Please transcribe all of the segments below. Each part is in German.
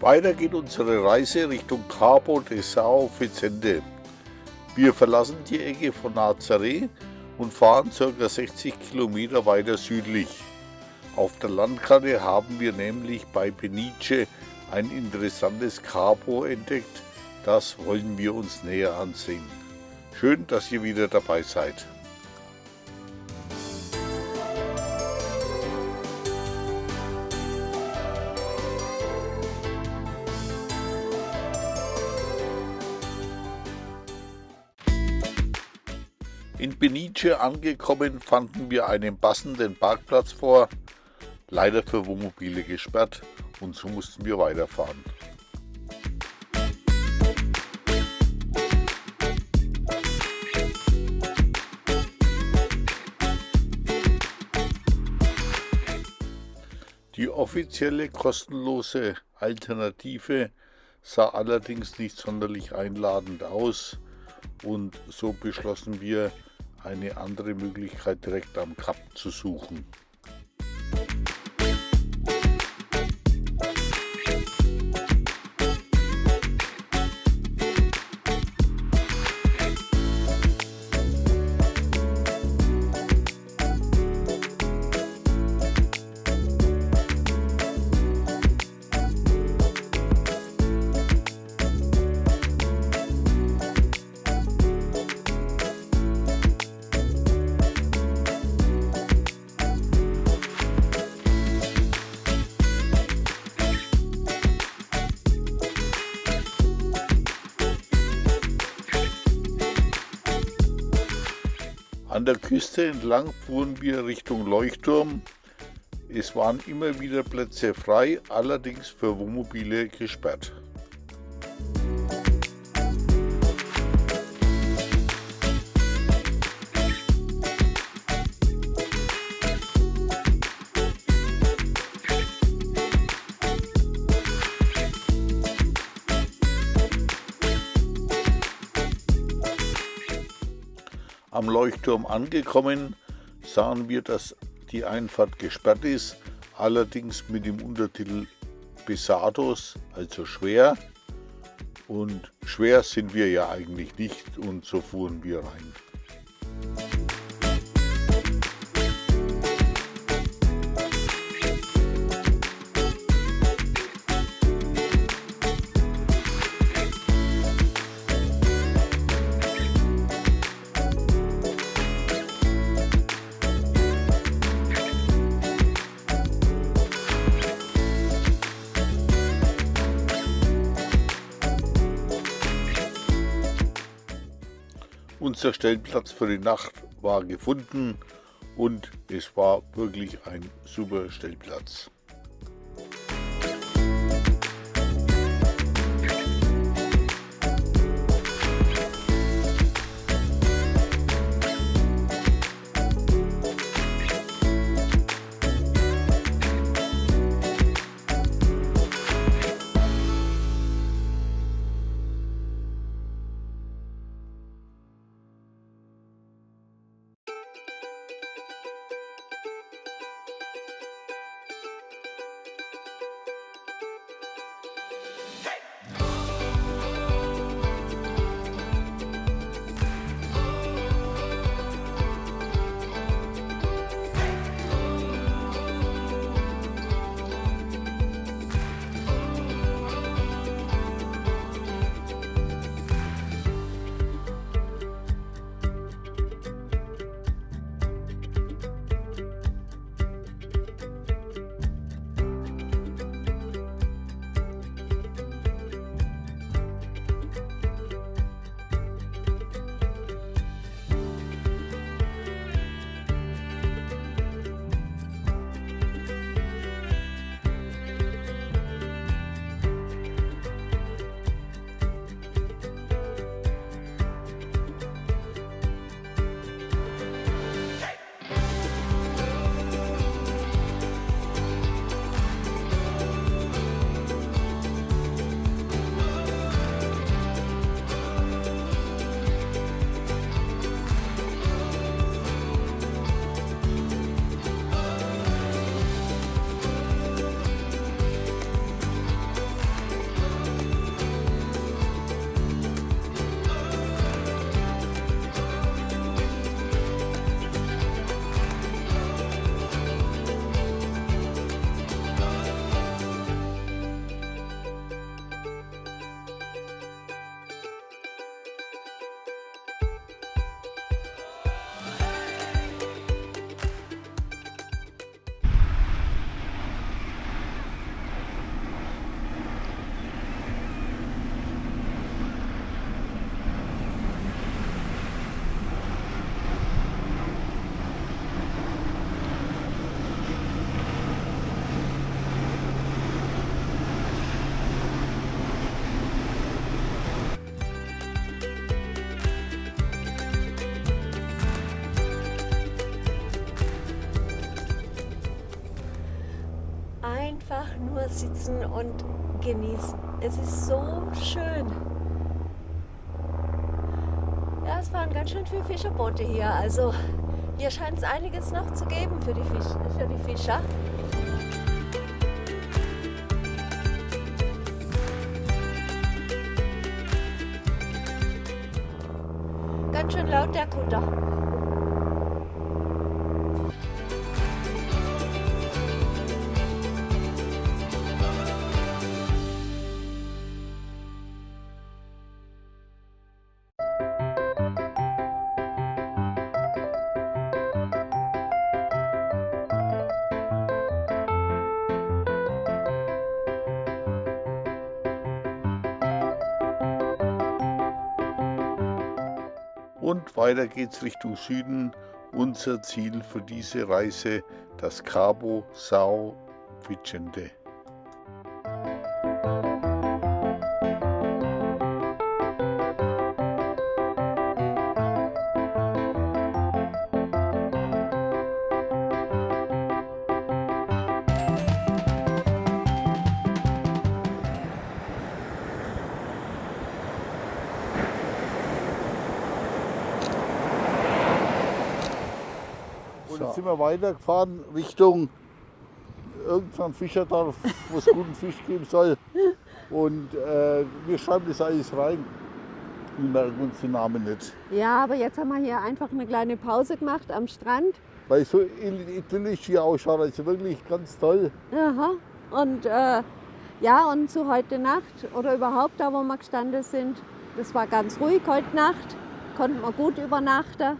Weiter geht unsere Reise Richtung Cabo de Sao Vicente. Wir verlassen die Ecke von Nazaré und fahren ca. 60 Kilometer weiter südlich. Auf der Landkarte haben wir nämlich bei Peniche ein interessantes Cabo entdeckt, das wollen wir uns näher ansehen. Schön, dass ihr wieder dabei seid. Benice angekommen fanden wir einen passenden Parkplatz vor, leider für Wohnmobile gesperrt und so mussten wir weiterfahren. Die offizielle kostenlose Alternative sah allerdings nicht sonderlich einladend aus und so beschlossen wir, eine andere Möglichkeit direkt am Kap zu suchen. An der Küste entlang fuhren wir Richtung Leuchtturm. Es waren immer wieder Plätze frei, allerdings für Wohnmobile gesperrt. Am Leuchtturm angekommen sahen wir, dass die Einfahrt gesperrt ist, allerdings mit dem Untertitel Pesados, also schwer. Und schwer sind wir ja eigentlich nicht und so fuhren wir rein. Unser Stellplatz für die Nacht war gefunden und es war wirklich ein super Stellplatz. Sitzen und genießen. Es ist so schön. Ja, es fahren ganz schön viele Fischerboote hier. Also hier scheint es einiges noch zu geben für die, Fisch, für die Fischer. Ganz schön laut der Kutter. Und weiter geht's Richtung Süden. Unser Ziel für diese Reise, das Cabo Sao Vicente. Weitergefahren Richtung irgendein Fischerdorf, wo es guten Fisch geben soll. Und äh, wir schreiben das alles rein. Wir merken uns den Namen nicht. Ja, aber jetzt haben wir hier einfach eine kleine Pause gemacht am Strand. Weil so idyllisch hier ausschaut, also wirklich ganz toll. Aha. Und äh, ja, und zu heute Nacht oder überhaupt da, wo wir gestanden sind, das war ganz ruhig heute Nacht. Konnten wir gut übernachten.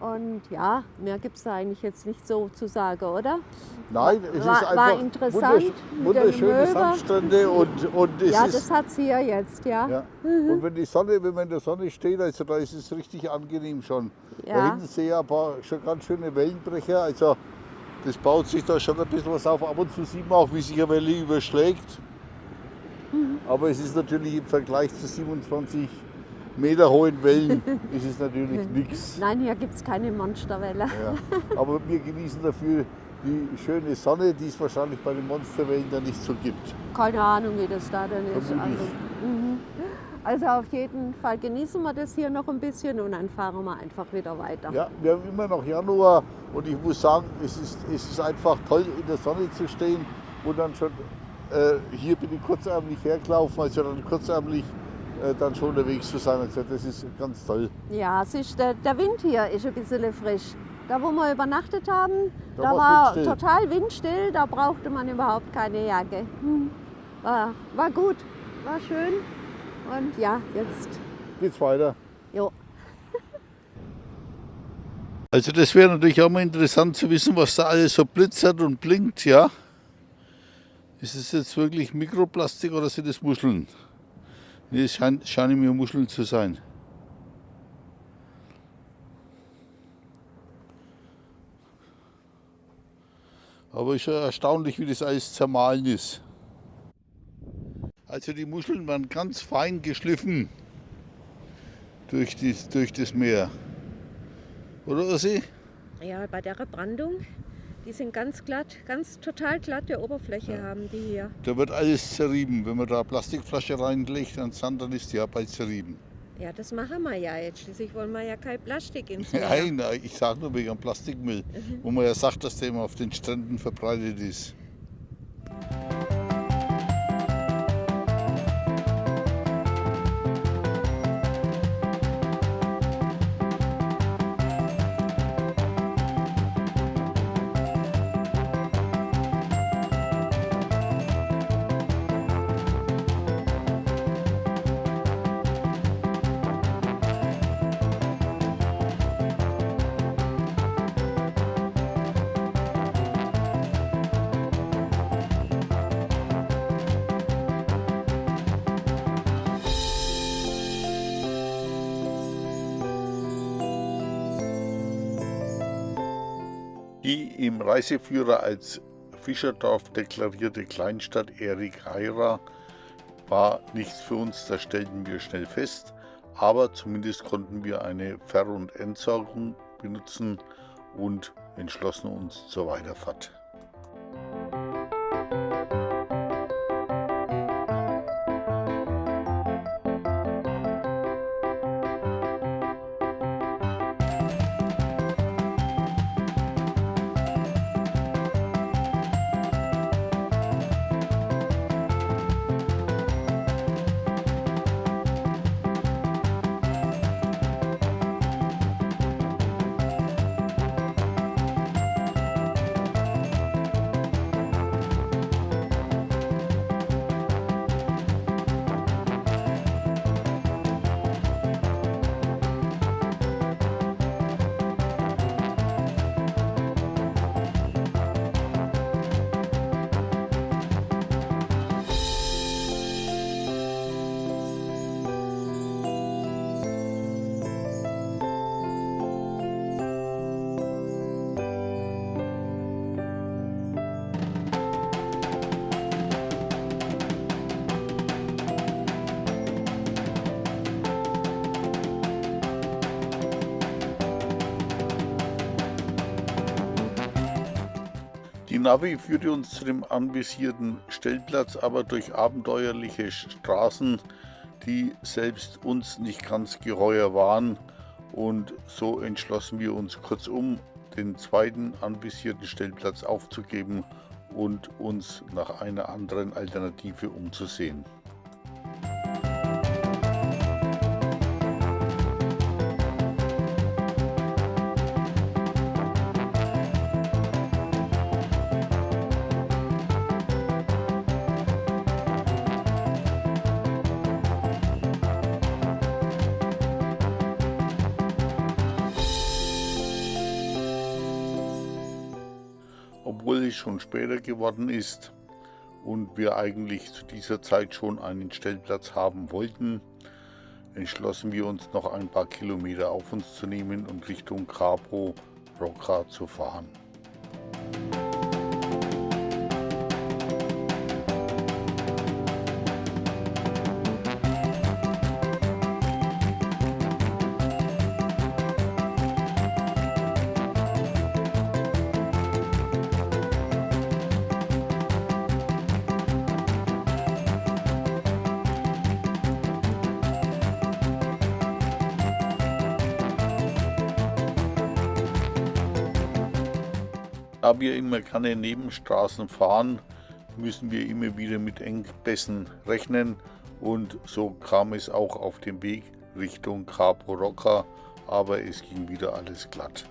Und ja, mehr gibt es da eigentlich jetzt nicht so zu sagen, oder? Nein, es War- ist war einfach interessant mit der wunderschöne. Sandstrände und, und es ja, ist das hat sie ja jetzt, ja. Ja. Und wenn die Sonne, wenn man in der Sonne steht, also da ist es richtig angenehm schon. Da Ja. hinten sehe ich ein paar schon ganz schöne Wellenbrecher. Also das baut sich da schon ein bisschen was auf. Ab und zu sieht man auch, wie sich eine Welle überschlägt. Mhm. Aber es ist natürlich im Vergleich zu 27 Meter hohen Wellen ist es natürlich nichts. Nein, hier gibt es keine Monsterwelle. Ja. Aber wir genießen dafür die schöne Sonne, die es wahrscheinlich bei den Monsterwellen dann nicht so gibt. Keine Ahnung, wie das da denn ist. Also, mhm. also auf jeden Fall genießen wir das hier noch ein bisschen und dann fahren wir einfach wieder weiter. Ja, wir haben immer noch Januar und ich muss sagen, es ist, es ist einfach toll, in der Sonne zu stehen und dann schon äh, hier bin ich kurzärmlich hergelaufen, also dann kurzärmlich äh, dann schon unterwegs zu sein. Also das ist ganz toll. Ja, es ist, der, der Wind hier ist ein bisschen frisch. Da, wo wir übernachtet haben, Da da, war windstill. total windstill, da brauchte man überhaupt keine Jacke. Hm. War, war gut, war schön. Und ja, jetzt, Geht's weiter. jo. Also das wäre natürlich auch mal interessant zu wissen, was da alles so blitzert und blinkt, ja. Ist es jetzt wirklich Mikroplastik oder sind es Muscheln? Nee, es schein, scheinen mir Muscheln zu sein. Aber ist ja erstaunlich, wie das alles zermahlen ist. Also die Muscheln waren ganz fein geschliffen durch, die, durch das Meer. Oder Ossi? Ja, bei der Brandung, die sind ganz glatt, ganz total glatte Oberfläche haben die hier. Da wird alles zerrieben. Wenn man da eine Plastikflasche reinlegt an Sand, dann ist die ja bald zerrieben. Ja, das machen wir ja jetzt. Schließlich wollen wir ja kein Plastik ins Meer. Nein, nein, ich sage nur wegen Plastikmüll, wo man ja sagt, dass der immer auf den Stränden verbreitet ist. Reiseführer als Fischerdorf deklarierte Kleinstadt Erik Heira war nichts für uns, das stellten wir schnell fest, aber zumindest konnten wir eine Ver- und Entsorgung benutzen und entschlossen uns zur Weiterfahrt. Navi führte uns zu dem anvisierten Stellplatz, aber durch abenteuerliche Straßen, die selbst uns nicht ganz geheuer waren. Und so entschlossen wir uns kurzum, den zweiten anvisierten Stellplatz aufzugeben und uns nach einer anderen Alternative umzusehen. Schon später geworden ist und wir eigentlich zu dieser Zeit schon einen Stellplatz haben wollten, entschlossen wir uns noch ein paar Kilometer auf uns zu nehmen und Richtung Cabo Roca zu fahren. Wir immer keine Nebenstraßen fahren, müssen wir immer wieder mit Engpässen rechnen und so kam es auch auf dem Weg Richtung Cabo Roca, aber es ging wieder alles glatt.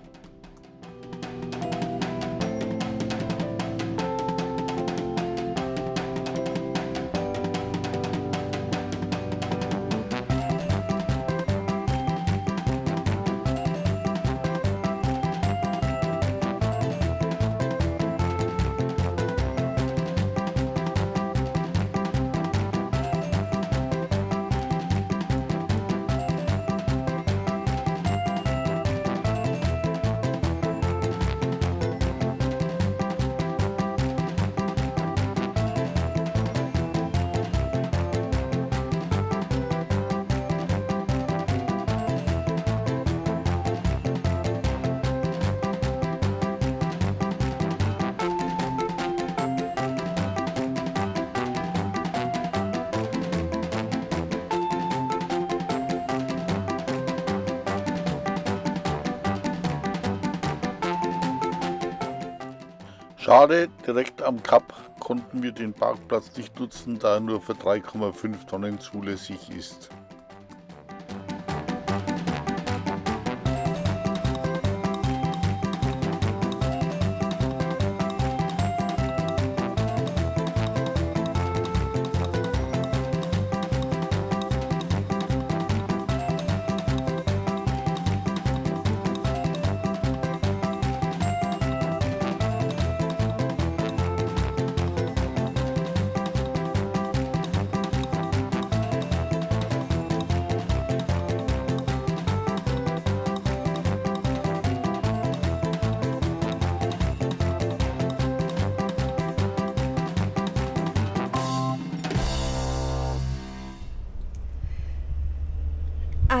Schade, direkt am Kap konnten wir den Parkplatz nicht nutzen, da er nur für 3,5 Tonnen zulässig ist.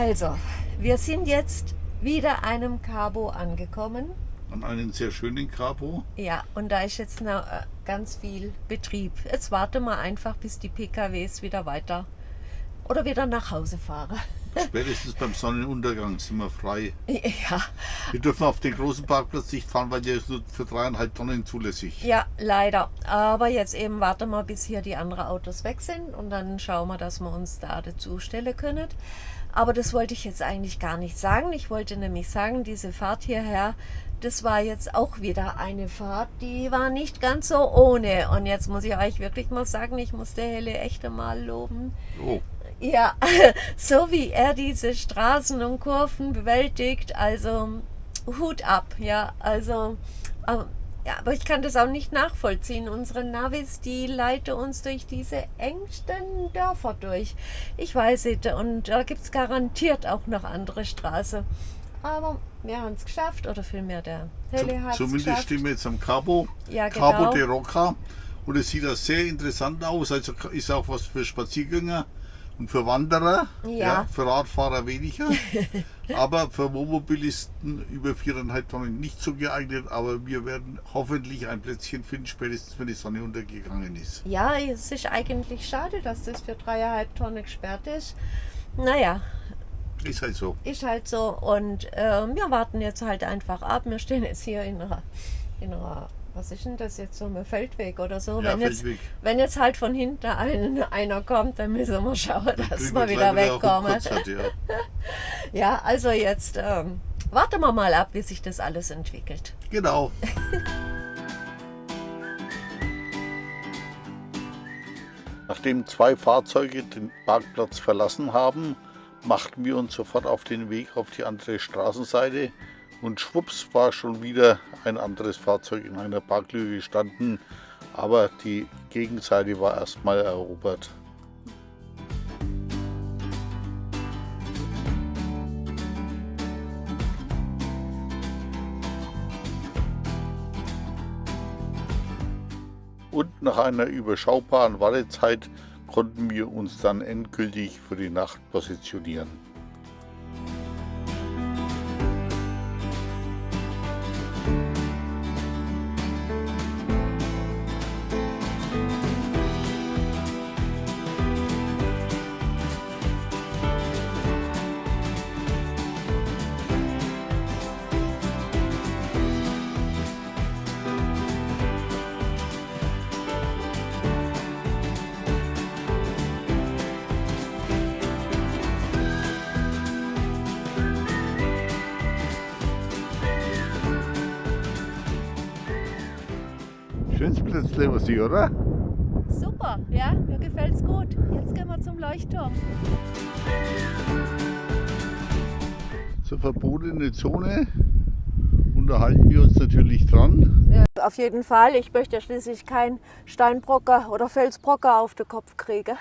Also, wir sind jetzt wieder einem Cabo angekommen. An einem sehr schönen Cabo. Ja, und da ist jetzt noch äh, ganz viel Betrieb. Jetzt warten wir einfach, bis die PKWs wieder weiter oder wieder nach Hause fahren. Spätestens beim Sonnenuntergang sind wir frei. Ja. Wir dürfen auf den großen Parkplatz nicht fahren, weil der ist nur für dreieinhalb Tonnen zulässig. Ja, leider. Aber jetzt eben warten wir, bis hier die anderen Autos weg sind und dann schauen wir, dass wir uns da dazu stellen können. Aber das wollte ich jetzt eigentlich gar nicht sagen. Ich wollte nämlich sagen, diese Fahrt hierher, das war jetzt auch wieder eine Fahrt, die war nicht ganz so ohne. Und jetzt muss ich euch wirklich mal sagen, ich muss der Helle echt einmal loben. Oh. Ja, so wie er diese Straßen und Kurven bewältigt, also Hut ab, ja, also ähm, ja, aber ich kann das auch nicht nachvollziehen. Unsere Navis, die leiten uns durch diese engsten Dörfer durch. Ich weiß nicht, und da gibt es garantiert auch noch andere Straßen. Aber wir haben es geschafft, oder vielmehr der Helle hat es Zumindest stehen wir jetzt am Cabo, ja, genau. Cabo de Roca. Und es sieht da sehr interessant aus, also ist auch was für Spaziergänger. Und für Wanderer, Ja. für Radfahrer weniger. aber für Wohnmobilisten über 4,5 Tonnen nicht so geeignet. Aber wir werden hoffentlich ein Plätzchen finden, spätestens wenn die Sonne untergegangen ist. Ja, es ist eigentlich schade, dass das für dreieinhalb Tonnen gesperrt ist. Naja, Ist halt so. ist halt so. Und ähm, wir warten jetzt halt einfach ab. Wir stehen jetzt hier in einer, in einer was ist denn das jetzt so, ein Feldweg oder so? Ja, wenn, jetzt, Feldweg. wenn jetzt halt von hinten ein, einer kommt, dann müssen wir schauen, dass Kriegen wir wieder wegkommen. Konzert, ja. Ja, also jetzt ähm, warten wir mal ab, wie sich das alles entwickelt. Genau. Nachdem zwei Fahrzeuge den Parkplatz verlassen haben, machten wir uns sofort auf den Weg auf die andere Straßenseite und schwupps war schon wieder ein anderes Fahrzeug in einer Parklücke gestanden, aber die Gegenseite war erstmal erobert. Und nach einer überschaubaren Wartezeit konnten wir uns dann endgültig für die Nacht positionieren. Plätzle, was ich, oder? Super, ja, mir gefällt's gut. Jetzt gehen wir zum Leuchtturm. Zur verbotene Zone unterhalten wir uns natürlich dran. Ja, auf jeden Fall. Ich möchte ja schließlich keinen Steinbrocker oder Felsbrocker auf den Kopf kriegen.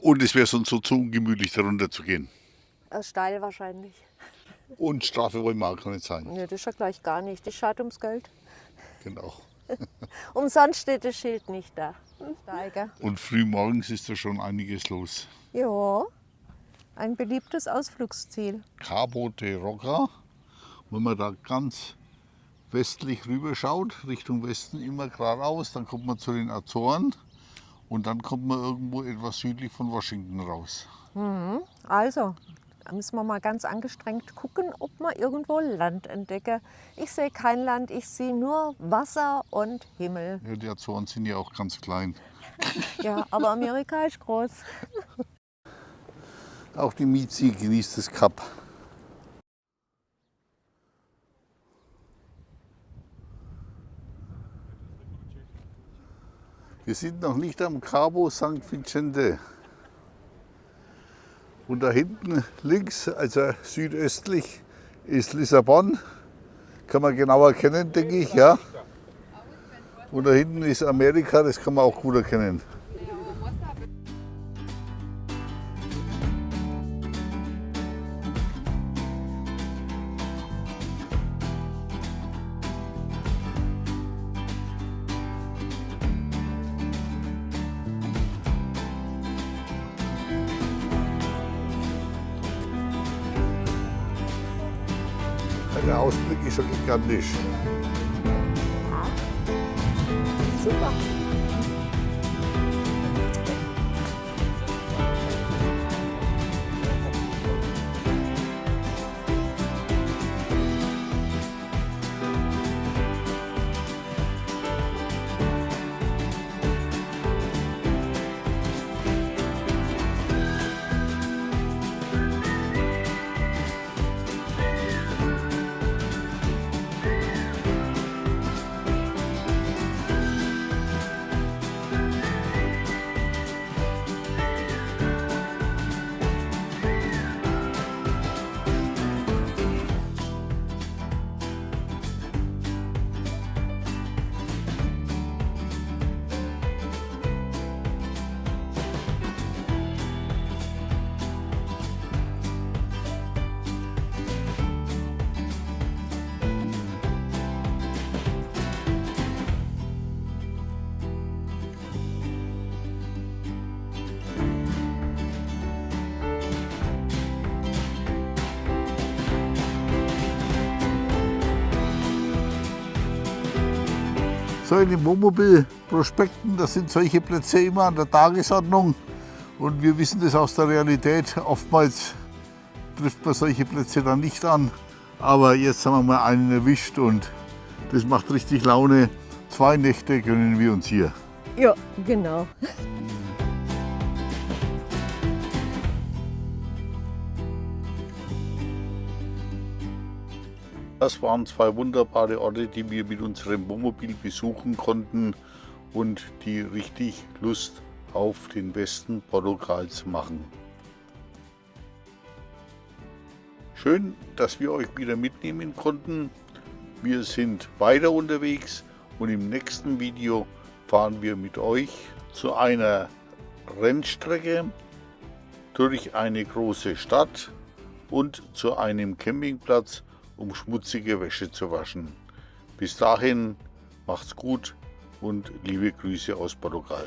Und es wäre sonst so zu ungemütlich, darunter zu gehen. Äh, steil wahrscheinlich. Und Strafe wollen wir auch gar nicht sein. Nee, das ist ja gleich gar nicht. Das schaut ums Geld. Genau. Umsonst steht das Schild nicht da. Steiger. Und früh morgens ist da schon einiges los. Ja, ein beliebtes Ausflugsziel. Cabo de Roca, wenn man da ganz westlich rüber schaut, Richtung Westen immer geradeaus, dann kommt man zu den Azoren und dann kommt man irgendwo etwas südlich von Washington raus. Also, da müssen wir mal ganz angestrengt gucken, ob wir irgendwo Land entdecken. Ich sehe kein Land, ich sehe nur Wasser und Himmel. Ja, die Azoren sind ja auch ganz klein. Ja, aber Amerika ist groß. Auch die Mizi genießt das Kap. Wir sind noch nicht am Cabo St. Vicente. Und da hinten links, also südöstlich, ist Lissabon. Kann man genau erkennen, denke ich, ja. Und da hinten ist Amerika, das kann man auch gut erkennen. Ausblick ist schon gigantisch. So in den Wohnmobilprospekten, sind solche Plätze immer an der Tagesordnung. Und wir wissen das aus der Realität. Oftmals trifft man solche Plätze dann nicht an. Aber jetzt haben wir mal einen erwischt und das macht richtig Laune. Zwei Nächte gönnen wir uns hier. Ja, genau. Das waren zwei wunderbare Orte, die wir mit unserem Wohnmobil besuchen konnten und die richtig Lust auf den Westen Portugals machen. Schön, dass wir euch wieder mitnehmen konnten. Wir sind weiter unterwegs und im nächsten Video fahren wir mit euch zu einer Rennstrecke durch eine große Stadt und zu einem Campingplatz, um schmutzige Wäsche zu waschen. Bis dahin macht's gut und liebe Grüße aus Portugal.